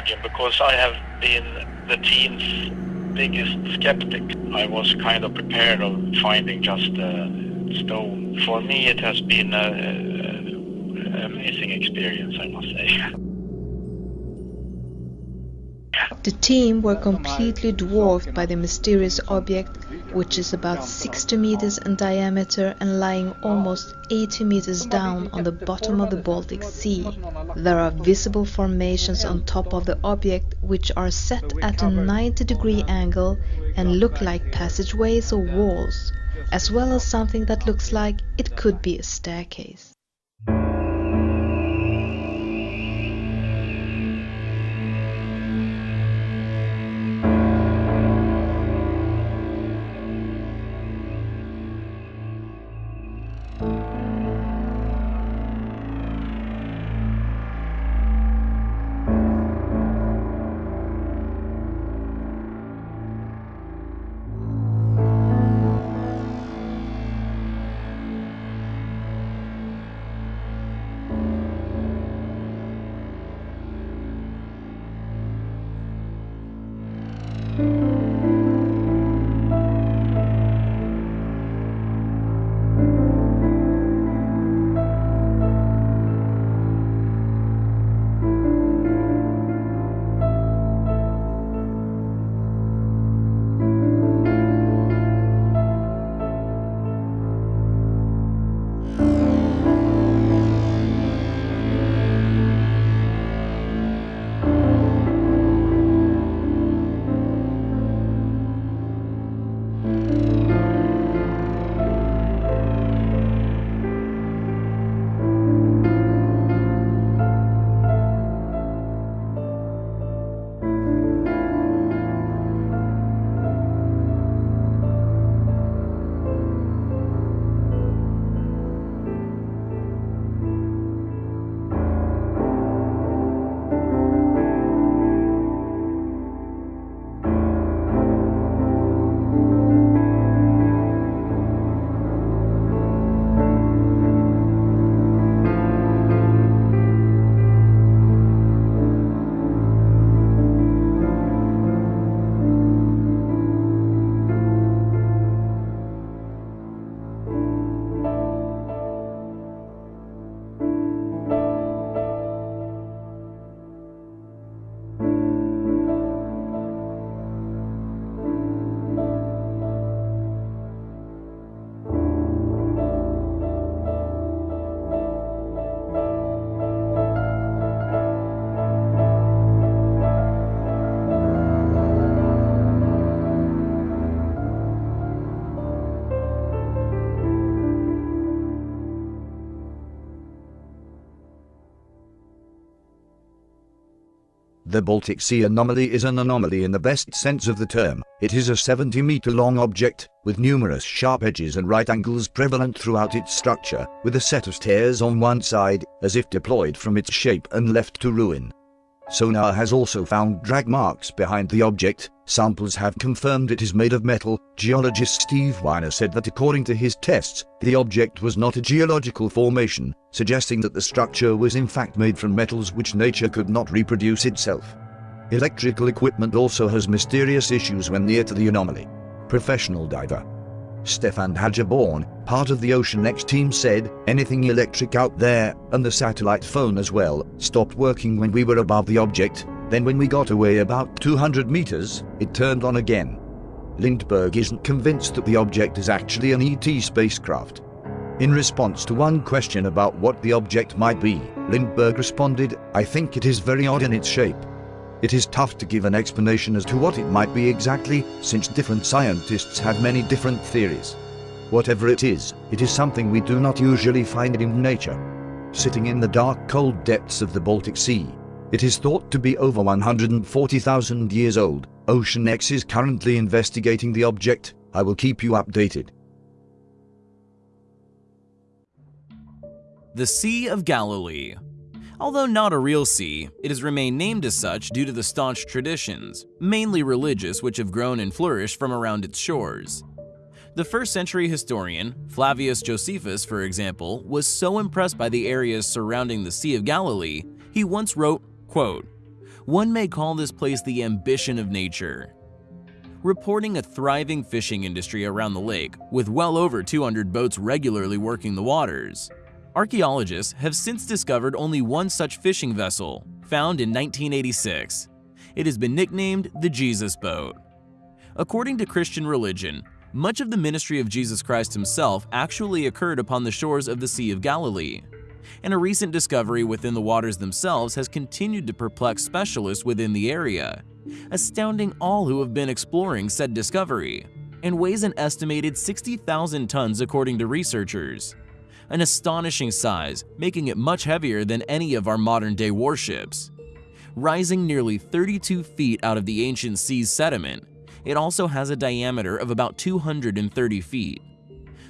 imagine because I have been the team's biggest skeptic. I was kind of prepared of finding just a stone. For me, it has been an amazing experience, I must say. The team were completely dwarfed by the mysterious object, which is about 60 meters in diameter and lying almost 80 meters down on the bottom of the Baltic Sea. There are visible formations on top of the object which are set at a 90 degree angle and look like passageways or walls, as well as something that looks like it could be a staircase. The Baltic Sea anomaly is an anomaly in the best sense of the term. It is a 70 meter long object, with numerous sharp edges and right angles prevalent throughout its structure, with a set of stairs on one side, as if deployed from its shape and left to ruin. Sonar has also found drag marks behind the object. Samples have confirmed it is made of metal. Geologist Steve Weiner said that according to his tests, the object was not a geological formation, suggesting that the structure was in fact made from metals which nature could not reproduce itself. Electrical equipment also has mysterious issues when near to the anomaly. Professional diver Stefan Hogeborn, part of the Ocean X team said, anything electric out there, and the satellite phone as well, stopped working when we were above the object, then when we got away about 200 meters, it turned on again. Lindberg isn't convinced that the object is actually an ET spacecraft. In response to one question about what the object might be, Lindberg responded, I think it is very odd in its shape. It is tough to give an explanation as to what it might be exactly, since different scientists have many different theories. Whatever it is, it is something we do not usually find in nature. Sitting in the dark cold depths of the Baltic Sea, it is thought to be over 140,000 years old. Ocean X is currently investigating the object. I will keep you updated. The Sea of Galilee Although not a real sea, it has remained named as such due to the staunch traditions, mainly religious, which have grown and flourished from around its shores. The first century historian, Flavius Josephus for example, was so impressed by the areas surrounding the Sea of Galilee, he once wrote, quote, One may call this place the ambition of nature. Reporting a thriving fishing industry around the lake, with well over 200 boats regularly working the waters. Archaeologists have since discovered only one such fishing vessel, found in 1986. It has been nicknamed the Jesus Boat. According to Christian religion, much of the ministry of Jesus Christ himself actually occurred upon the shores of the Sea of Galilee, and a recent discovery within the waters themselves has continued to perplex specialists within the area, astounding all who have been exploring said discovery, and weighs an estimated 60,000 tons according to researchers. An astonishing size, making it much heavier than any of our modern-day warships. Rising nearly 32 feet out of the ancient sea's sediment, it also has a diameter of about 230 feet.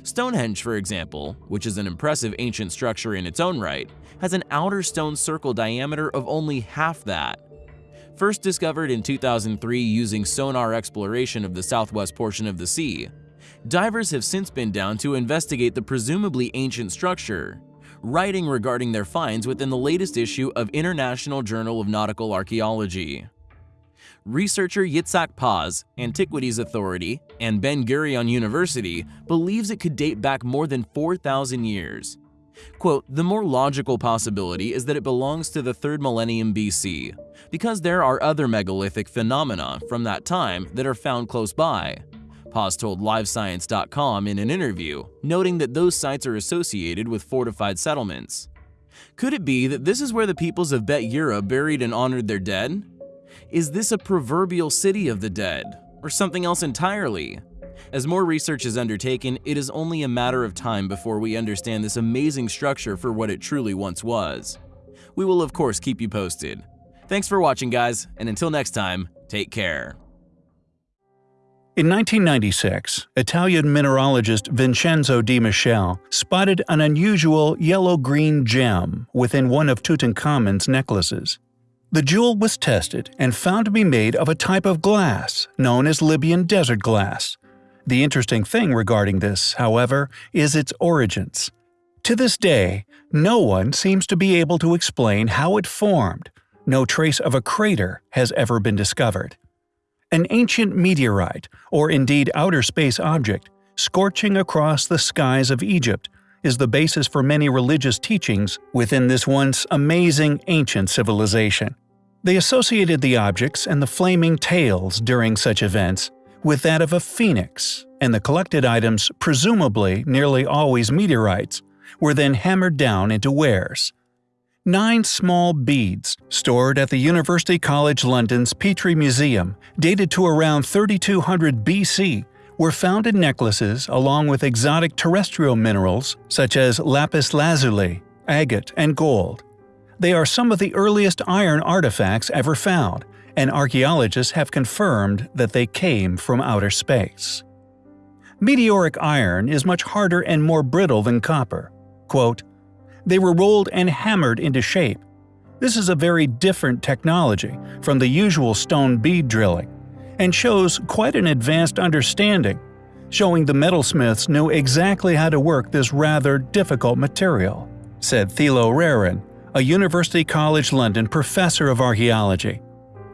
Stonehenge, for example, which is an impressive ancient structure in its own right, has an outer stone circle diameter of only half that. First discovered in 2003 using sonar exploration of the southwest portion of the sea, divers have since been down to investigate the presumably ancient structure, writing regarding their finds within the latest issue of International Journal of Nautical Archaeology researcher Yitzhak Paz, Antiquities Authority, and Ben Gurion University believes it could date back more than 4,000 years. Quote, the more logical possibility is that it belongs to the 3rd millennium BC, because there are other megalithic phenomena from that time that are found close by. Paz told LiveScience.com in an interview, noting that those sites are associated with fortified settlements. Could it be that this is where the peoples of Bet Yerah buried and honored their dead? Is this a proverbial city of the dead, or something else entirely? As more research is undertaken, it is only a matter of time before we understand this amazing structure for what it truly once was. We will of course keep you posted. Thanks for watching guys, and until next time, take care. In 1996, Italian mineralogist Vincenzo Di Michele spotted an unusual yellow-green gem within one of Tutankhamun's necklaces. The jewel was tested and found to be made of a type of glass known as Libyan desert glass. The interesting thing regarding this, however, is its origins. To this day, no one seems to be able to explain how it formed. No trace of a crater has ever been discovered. An ancient meteorite, or indeed outer space object, scorching across the skies of Egypt, is the basis for many religious teachings within this once amazing ancient civilization. They associated the objects and the flaming tails during such events with that of a phoenix, and the collected items, presumably nearly always meteorites, were then hammered down into wares. Nine small beads, stored at the University College London's Petrie Museum, dated to around 3200 BC, were found in necklaces along with exotic terrestrial minerals such as lapis lazuli, agate, and gold. They are some of the earliest iron artifacts ever found, and archaeologists have confirmed that they came from outer space. Meteoric iron is much harder and more brittle than copper. Quote, they were rolled and hammered into shape. This is a very different technology from the usual stone bead drilling, and shows quite an advanced understanding, showing the metalsmiths knew exactly how to work this rather difficult material, said Thilo Rehren, a University College London professor of archaeology.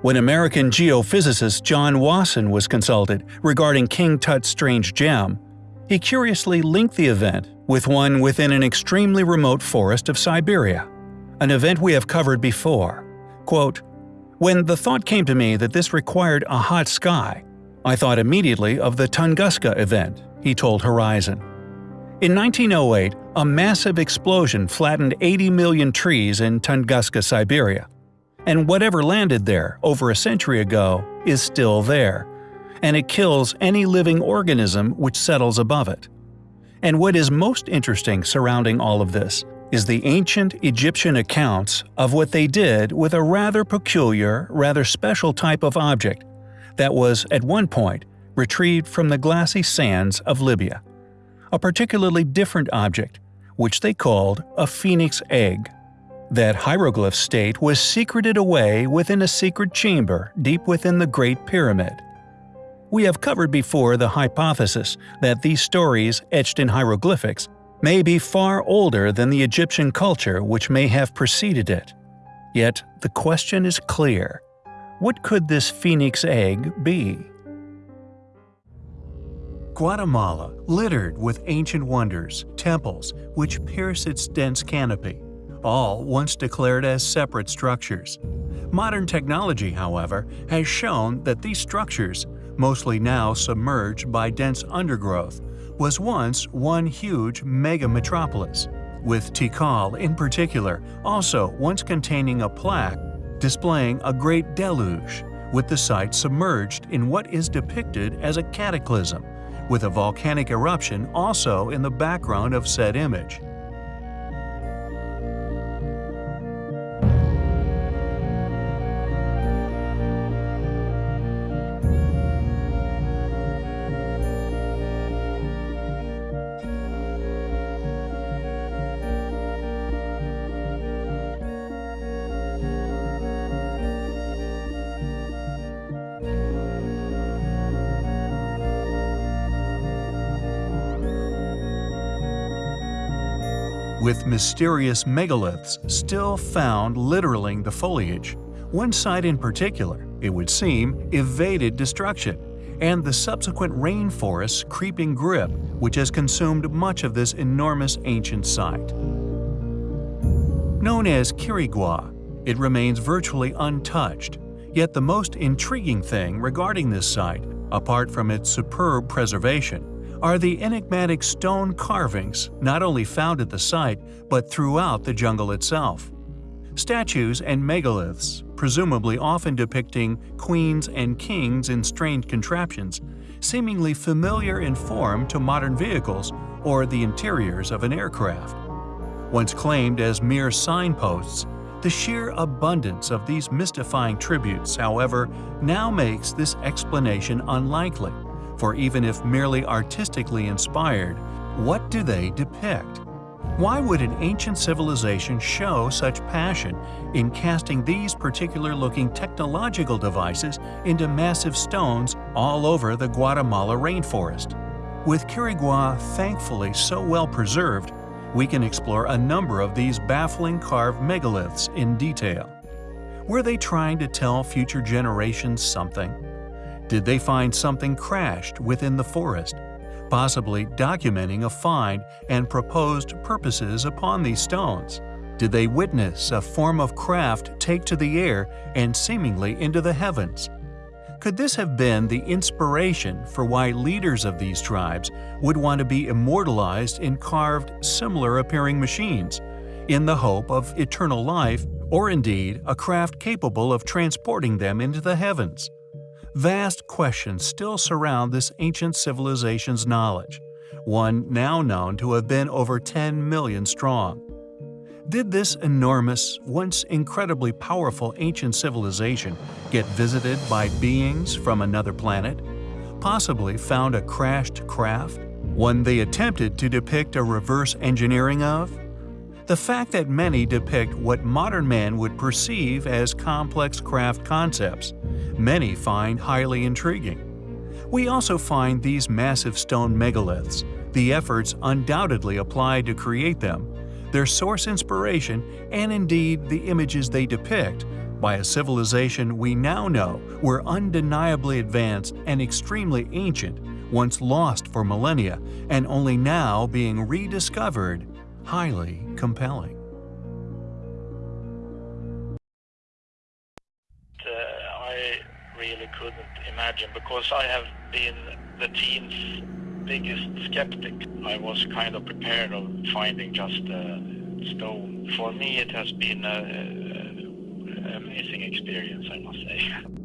When American geophysicist John Wasson was consulted regarding King Tut's strange gem, he curiously linked the event with one within an extremely remote forest of Siberia, an event we have covered before. Quote, When the thought came to me that this required a hot sky, I thought immediately of the Tunguska event, he told Horizon. In 1908, a massive explosion flattened 80 million trees in Tunguska, Siberia. And whatever landed there over a century ago is still there, and it kills any living organism which settles above it. And what is most interesting surrounding all of this is the ancient Egyptian accounts of what they did with a rather peculiar, rather special type of object that was, at one point, retrieved from the glassy sands of Libya a particularly different object, which they called a phoenix egg. That hieroglyph state was secreted away within a secret chamber deep within the Great Pyramid. We have covered before the hypothesis that these stories etched in hieroglyphics may be far older than the Egyptian culture which may have preceded it. Yet the question is clear. What could this phoenix egg be? Guatemala, littered with ancient wonders, temples, which pierce its dense canopy, all once declared as separate structures. Modern technology, however, has shown that these structures, mostly now submerged by dense undergrowth, was once one huge mega-metropolis, with Tikal in particular also once containing a plaque displaying a great deluge, with the site submerged in what is depicted as a cataclysm, with a volcanic eruption also in the background of said image. With mysterious megaliths still found littering the foliage. One site in particular, it would seem, evaded destruction, and the subsequent rainforest's creeping grip which has consumed much of this enormous ancient site. Known as Quirigua, it remains virtually untouched, yet the most intriguing thing regarding this site, apart from its superb preservation, are the enigmatic stone carvings not only found at the site but throughout the jungle itself. Statues and megaliths, presumably often depicting queens and kings in strange contraptions, seemingly familiar in form to modern vehicles or the interiors of an aircraft. Once claimed as mere signposts, the sheer abundance of these mystifying tributes, however, now makes this explanation unlikely for even if merely artistically inspired, what do they depict? Why would an ancient civilization show such passion in casting these particular-looking technological devices into massive stones all over the Guatemala rainforest? With Quirigua thankfully so well preserved, we can explore a number of these baffling carved megaliths in detail. Were they trying to tell future generations something? Did they find something crashed within the forest, possibly documenting a find and proposed purposes upon these stones? Did they witness a form of craft take to the air and seemingly into the heavens? Could this have been the inspiration for why leaders of these tribes would want to be immortalized in carved, similar-appearing machines, in the hope of eternal life or indeed a craft capable of transporting them into the heavens? Vast questions still surround this ancient civilization's knowledge, one now known to have been over 10 million strong. Did this enormous, once incredibly powerful ancient civilization get visited by beings from another planet? Possibly found a crashed craft? One they attempted to depict a reverse engineering of? The fact that many depict what modern man would perceive as complex craft concepts, many find highly intriguing. We also find these massive stone megaliths, the efforts undoubtedly applied to create them, their source inspiration, and indeed the images they depict, by a civilization we now know were undeniably advanced and extremely ancient, once lost for millennia and only now being rediscovered highly compelling. Really couldn't imagine because I have been the team's biggest skeptic. I was kind of prepared of finding just a stone. For me, it has been an amazing experience, I must say.